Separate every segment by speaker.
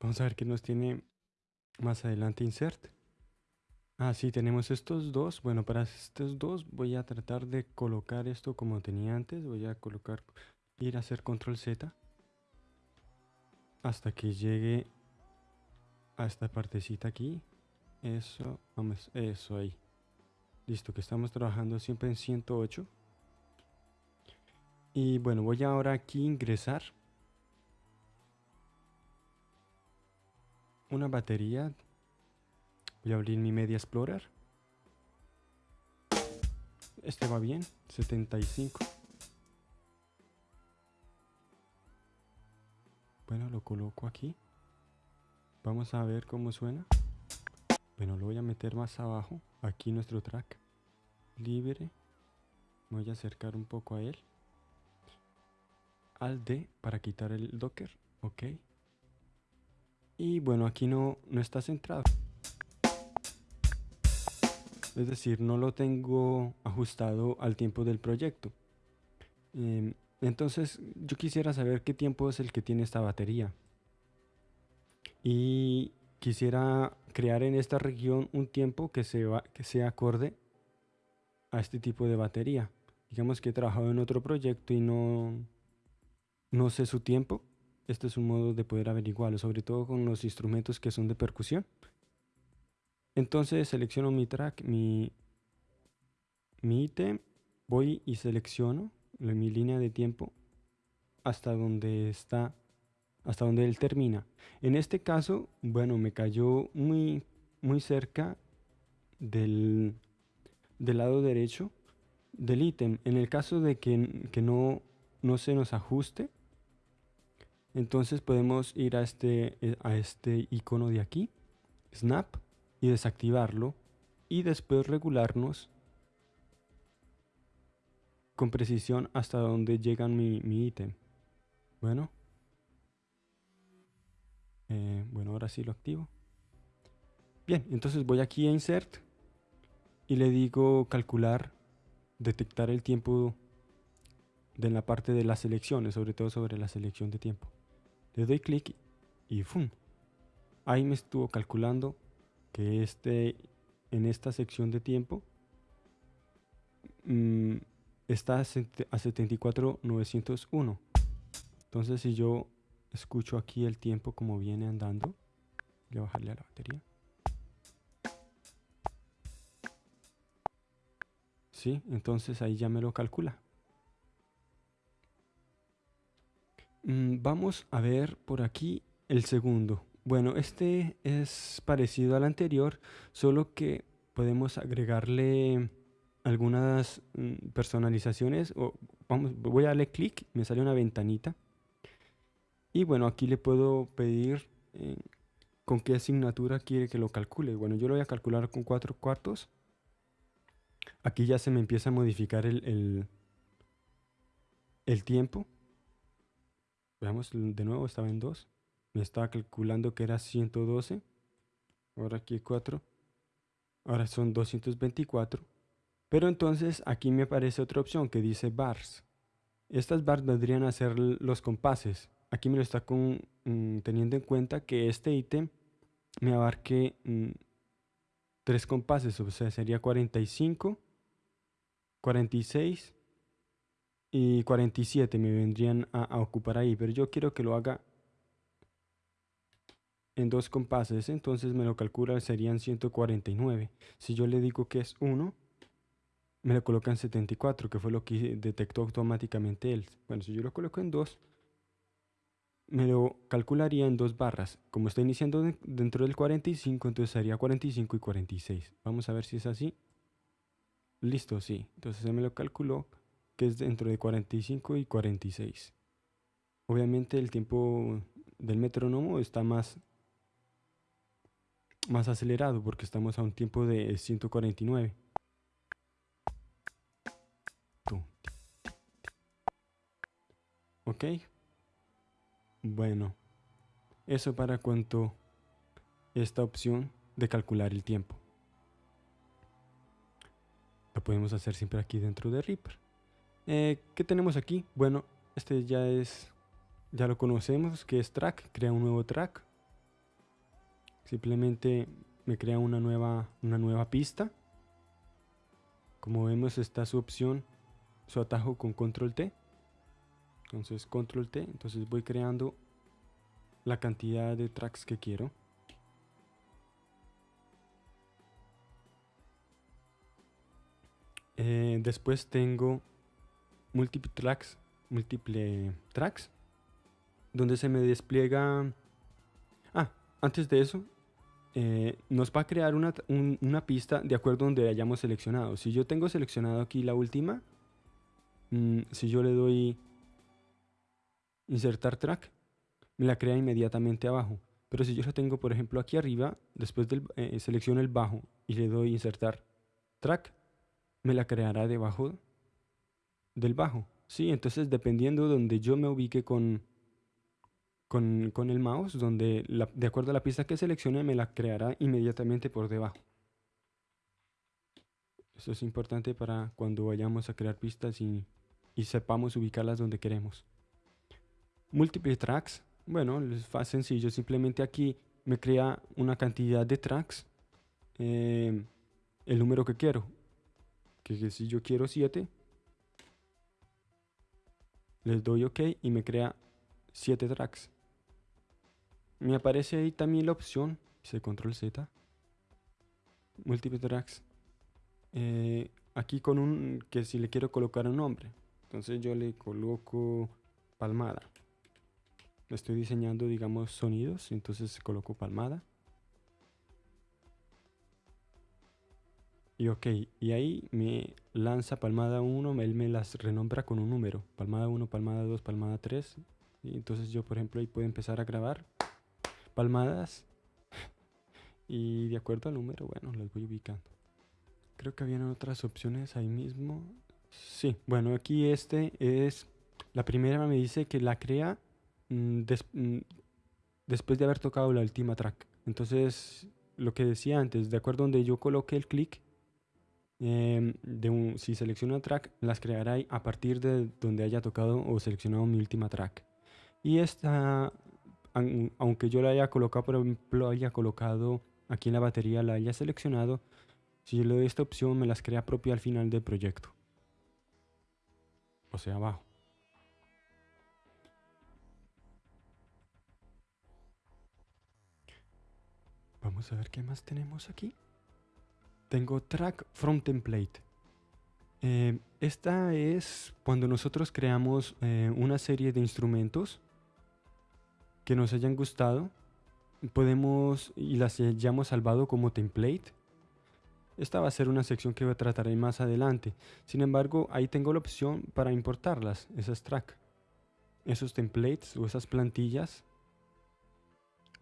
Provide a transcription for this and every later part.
Speaker 1: Vamos a ver qué nos tiene más adelante insert. Ah, sí, tenemos estos dos. Bueno, para estos dos voy a tratar de colocar esto como tenía antes. Voy a colocar, ir a hacer control Z. Hasta que llegue a esta partecita aquí. Eso, vamos, eso ahí. Listo, que estamos trabajando siempre en 108. Y bueno, voy ahora aquí a ingresar una batería. Voy a abrir mi Media Explorer. Este va bien, 75. Bueno, lo coloco aquí. Vamos a ver cómo suena. Bueno, lo voy a meter más abajo. Aquí nuestro track. Libre. voy a acercar un poco a él. Al D para quitar el Docker. Ok. Y bueno, aquí no, no está centrado. Es decir, no lo tengo ajustado al tiempo del proyecto. Em, entonces, yo quisiera saber qué tiempo es el que tiene esta batería. Y quisiera crear en esta región un tiempo que, se va, que sea acorde a este tipo de batería. Digamos que he trabajado en otro proyecto y no, no sé su tiempo este es un modo de poder averiguarlo, sobre todo con los instrumentos que son de percusión. Entonces selecciono mi track, mi, mi ítem, voy y selecciono mi línea de tiempo hasta donde está, hasta donde él termina. En este caso, bueno, me cayó muy, muy cerca del, del lado derecho del ítem. En el caso de que, que no, no se nos ajuste, entonces podemos ir a este, eh, a este icono de aquí, Snap, y desactivarlo. Y después regularnos con precisión hasta donde llega mi, ítem. Bueno. Eh, bueno, ahora sí lo activo. Bien, entonces voy aquí a Insert y le digo calcular, detectar el tiempo de la parte de las selecciones, sobre todo sobre la selección de tiempo. Le doy clic y ¡fum! Ahí me estuvo calculando que este, en esta sección de tiempo mm, está a 74.901. Entonces si yo escucho aquí el tiempo como viene andando, voy a bajarle a la batería. Sí, entonces ahí ya me lo calcula. Vamos a ver por aquí el segundo. Bueno, este es parecido al anterior, solo que podemos agregarle algunas mm, personalizaciones. O, vamos, voy a darle clic, me sale una ventanita. Y bueno, aquí le puedo pedir eh, con qué asignatura quiere que lo calcule. Bueno, yo lo voy a calcular con cuatro cuartos. Aquí ya se me empieza a modificar el, el tiempo. Veamos de nuevo, estaba en 2. Me estaba calculando que era 112. Ahora aquí 4. Ahora son 224. Pero entonces aquí me aparece otra opción que dice bars. Estas bars vendrían a ser los compases. Aquí me lo está con, mm, teniendo en cuenta que este ítem me abarque mm, tres compases. O sea, sería 45, 46 y 47 me vendrían a, ocupar ahí, pero yo quiero que lo haga en dos compases, entonces me lo calcula, serían 149. Si yo le digo que es 1, me lo coloca en 74, que fue lo que detectó automáticamente él. Bueno, si yo lo coloco en 2, me lo calcularía en dos barras. Como está iniciando dentro del 45, entonces sería 45 y 46. Vamos a ver si es así. Listo, sí. Entonces se me lo calculó que es dentro de 45 y 46. Obviamente el tiempo del metrónomo está más, más acelerado porque estamos a un tiempo de 149. Ok. Bueno, eso para cuanto esta opción de calcular el tiempo. Lo podemos hacer siempre aquí dentro de Reaper. Eh, ¿Qué tenemos aquí? Bueno, este ya es, ya lo conocemos, que es track, crea un nuevo track. simplemente me crea una nueva, una nueva pista. Como vemos está su opción, su atajo con control T. Entonces control T, entonces voy creando la cantidad de tracks que quiero. Eh, después tengo múltiple tracks, múltiple tracks, donde se me despliega... Ah, antes de eso, eh, nos va a crear una, una, pista de acuerdo a donde hayamos seleccionado. Si yo tengo seleccionado aquí la última, mm, si yo le doy insertar track, me la crea inmediatamente abajo. Pero si yo lo tengo, por ejemplo, aquí arriba, después del, eh, selecciono el bajo y le doy insertar track, me la creará debajo del bajo. ¿sí? Entonces, dependiendo de donde yo me ubique con, con, el mouse, donde de acuerdo a la pista que seleccione, me la creará inmediatamente por debajo. Eso es importante para cuando vayamos a crear pistas y, y sepamos ubicarlas donde queremos. Multiple tracks. Bueno, es fácil sencillo. Simplemente aquí me crea una cantidad de tracks. Eh, el número que quiero. Que, si yo quiero 7. Les doy OK y me crea 7 tracks. Me aparece ahí también la opción, dice control Z, múltiple tracks. Eh, aquí con un, que si le quiero colocar un nombre, entonces yo le coloco palmada. Estoy diseñando, digamos, sonidos, entonces coloco palmada. Y ok, y ahí me lanza palmada 1, él me las renombra con un número. Palmada 1, palmada 2, palmada 3. Y entonces yo, por ejemplo, ahí puedo empezar a grabar palmadas. y de acuerdo al número, bueno, las voy ubicando. Creo que habían otras opciones ahí mismo. Sí, bueno, aquí este es... La primera me dice que la crea mm, mm, después de haber tocado la última track. Entonces, lo que decía antes, de acuerdo donde yo coloque el clic, em, de un, si selecciono track, las creará a partir de donde haya tocado o seleccionado mi última track. Y esta aunque yo la haya colocado, por ejemplo, haya colocado aquí en la batería, la haya seleccionado, si yo le doy esta opción me las crea propia al final del proyecto. O sea, abajo. Vamos a ver qué más tenemos aquí. Tengo track from template. Eh, esta es cuando nosotros creamos eh, una serie de instrumentos que nos hayan gustado, podemos y las hayamos salvado como template. Esta va a ser una sección que trataré más adelante. Sin embargo, ahí tengo la opción para importarlas, esas track, esos templates o esas plantillas.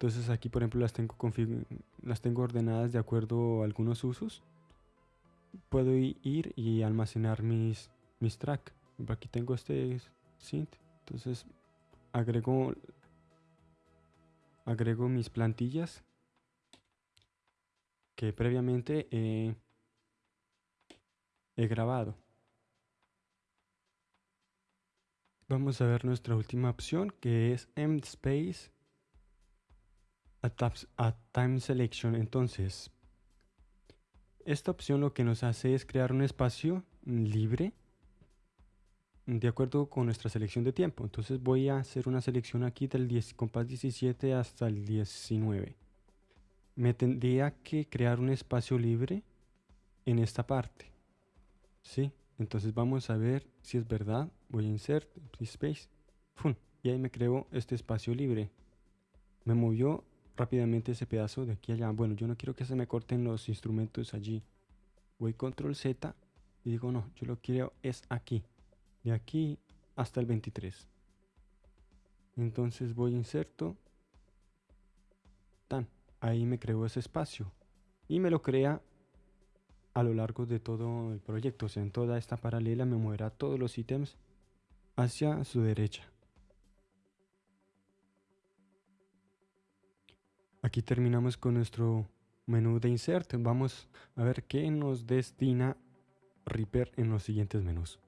Speaker 1: Entonces aquí, por ejemplo, las tengo, las tengo ordenadas de acuerdo a algunos usos. Puedo ir y almacenar mis, mis track. Aquí tengo este synth. Entonces agrego agrego mis plantillas que previamente he, grabado. Vamos a ver nuestra última opción que es empty space a time selection. Entonces, esta opción lo que nos hace es crear un espacio libre de acuerdo con nuestra selección de tiempo. Entonces voy a hacer una selección aquí del 10, compás 17 hasta el 19. Me tendría que crear un espacio libre en esta parte. ¿Sí? Entonces vamos a ver si es verdad. Voy a insert, space. Y ahí me creo este espacio libre. Me movió rápidamente ese pedazo de aquí allá. Bueno, yo no quiero que se me corten los instrumentos allí. Voy control Z y digo no, yo lo quiero es aquí. De aquí hasta el 23 entonces voy inserto. Tan ahí me creo ese espacio. Y me lo crea a lo largo de todo el proyecto. O sea en toda esta paralela me moverá todos los ítems hacia su derecha aquí terminamos con nuestro menú de insert. Vamos a ver qué nos destina Reaper en los siguientes menús